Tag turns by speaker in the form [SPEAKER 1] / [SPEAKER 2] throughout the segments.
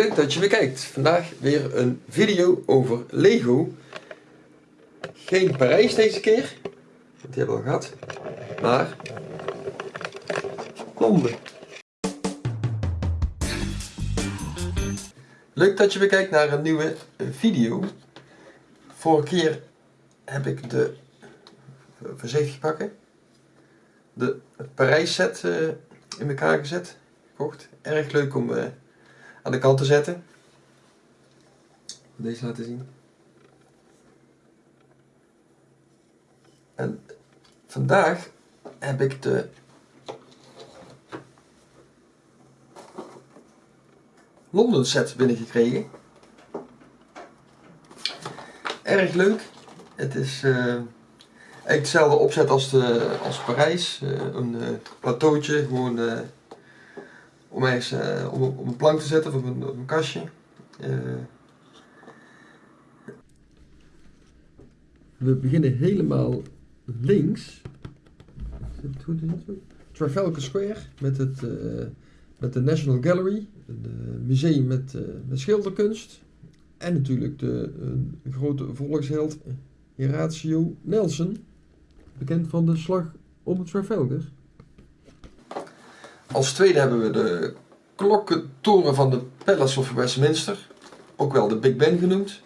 [SPEAKER 1] leuk dat je weer kijkt. Vandaag weer een video over Lego. Geen Parijs deze keer, want die hebben we al gehad. Maar Londen. Leuk dat je weer kijkt naar een nieuwe video. Vorige keer heb ik de, voorzichtig pakken, de Parijs set eh, in elkaar gezet. Gekocht. Erg leuk om uh, aan de kant te zetten. Deze laten zien. En vandaag heb ik de Londen set binnengekregen. Erg leuk. Het is uh, eigenlijk hetzelfde opzet als, de, als Parijs. Uh, een uh, plateautje, gewoon om, eens, om, op een plank te zetten of op een, kastje. We beginnen helemaal links. Het in? Trafalgar Square met, het, met de National Gallery, een museum met, met schilderkunst. En natuurlijk de grote volksheld Horatio Nelson, bekend van de slag om het Trafalgar. Als tweede hebben we de klokkentoren van de Palace of Westminster, ook wel de Big Ben genoemd.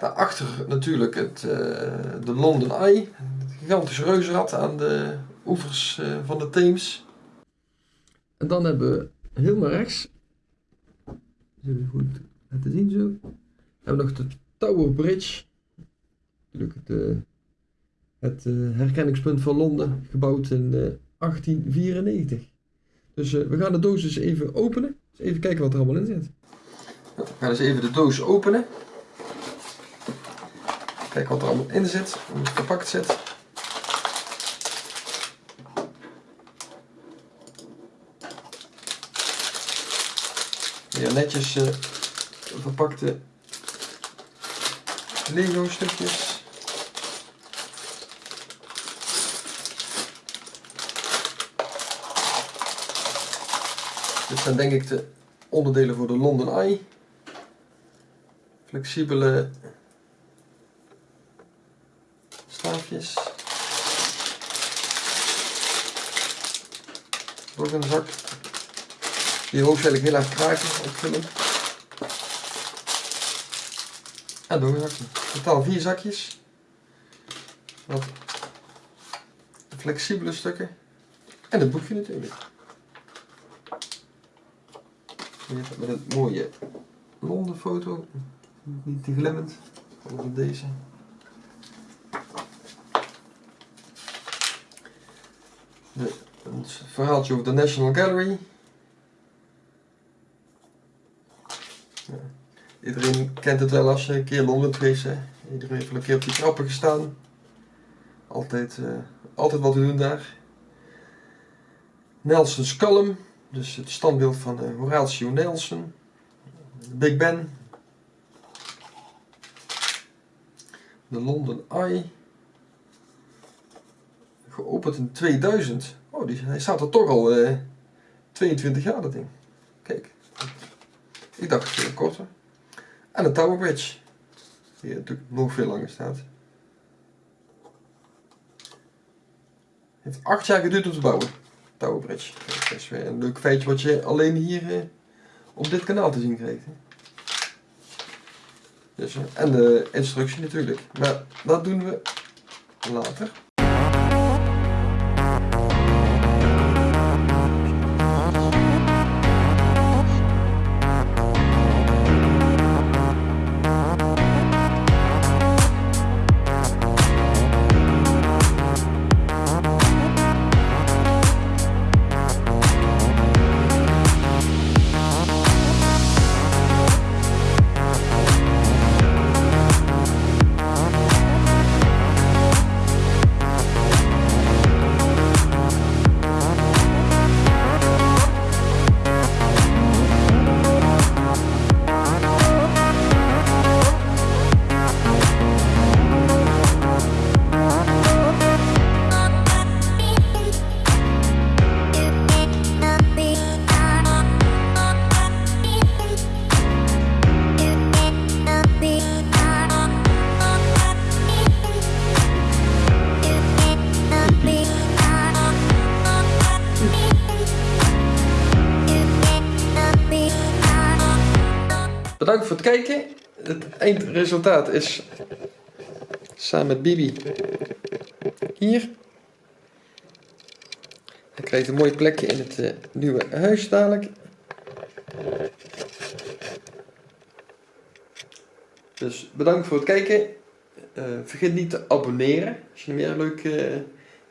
[SPEAKER 1] Daarachter natuurlijk het, uh, de London Eye, het gigantische reuzenrad aan de oevers uh, van de Theems. En dan hebben we helemaal rechts, zullen goed laten zien zo, hebben we nog de Tower Bridge, het, uh, het herkenningspunt van Londen, gebouwd in 1894. Dus we gaan de doos eens even openen, dus even kijken wat er allemaal in zit. We gaan eens even de doos openen. Kijk wat er allemaal in zit, hoe het verpakt zit. Hier netjes uh, verpakte Lego stukjes. Dit zijn denk ik de onderdelen voor de London Eye. Flexibele staafjes. Door een zak. Die hoofdzakelijk heel erg kraken opvullen. En door een zakje. Totaal vier zakjes. Wat flexibele stukken. En het boekje natuurlijk. Met een mooie Londen foto. Niet te glimmend. Zoals deze. De, verhaaltje over de National Gallery. Ja. Iedereen kent het wel als je een keer Londen geweest. Iedereen heeft een keer op die trappen gestaan. Altijd, uh, altijd wat te doen daar. Nelson's Column, dus het standbeeld van uh, Horatio Nelson. Big Ben. De London Eye. Geopend in 2000. Oh, die, hij staat er toch al uh, 22 jaar, dat ding. Kijk. Ik dacht veel korter. En de Tower Bridge. Die natuurlijk nog veel langer staat. Het heeft acht jaar geduurd om te bouwen. Tower Bridge. Dat is weer een leuk feitje wat je alleen hier eh, op dit kanaal te zien krijgt. Dus, eh, en de instructie natuurlijk. Maar dat doen we later. Bedankt voor het kijken. Het eindresultaat is samen met Bibi hier. Hij krijgt een mooi plekje in het uh, nieuwe huis dadelijk. Dus bedankt voor het kijken. Uh, vergeet niet te abonneren als je meer leuke uh,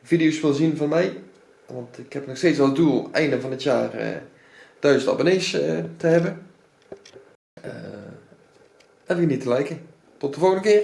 [SPEAKER 1] video's wil zien van mij. Want ik heb nog steeds als doel einde van het jaar uh, 1000 abonnees te hebben. En vergeet niet te liken. Tot de volgende keer.